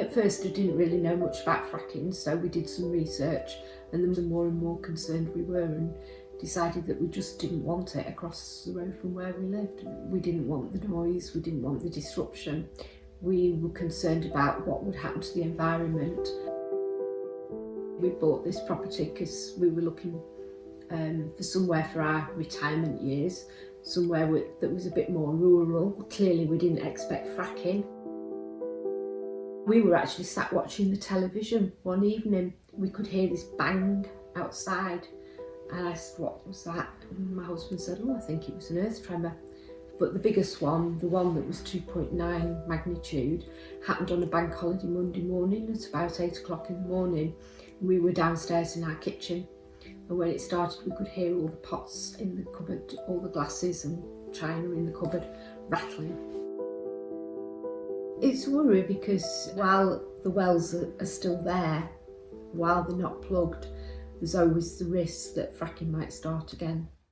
At first I didn't really know much about fracking so we did some research and the more and more concerned we were and decided that we just didn't want it across the road from where we lived. We didn't want the noise, we didn't want the disruption. We were concerned about what would happen to the environment. We bought this property because we were looking um, for somewhere for our retirement years, somewhere that was a bit more rural. Clearly we didn't expect fracking. We were actually sat watching the television one evening. We could hear this bang outside and I said, what was that? And my husband said, oh, I think it was an earth tremor. But the biggest one, the one that was 2.9 magnitude, happened on a bank holiday Monday morning at about 8 o'clock in the morning. We were downstairs in our kitchen and when it started we could hear all the pots in the cupboard, all the glasses and china in the cupboard rattling. It's a worry because while the wells are still there, while they're not plugged, there's always the risk that fracking might start again.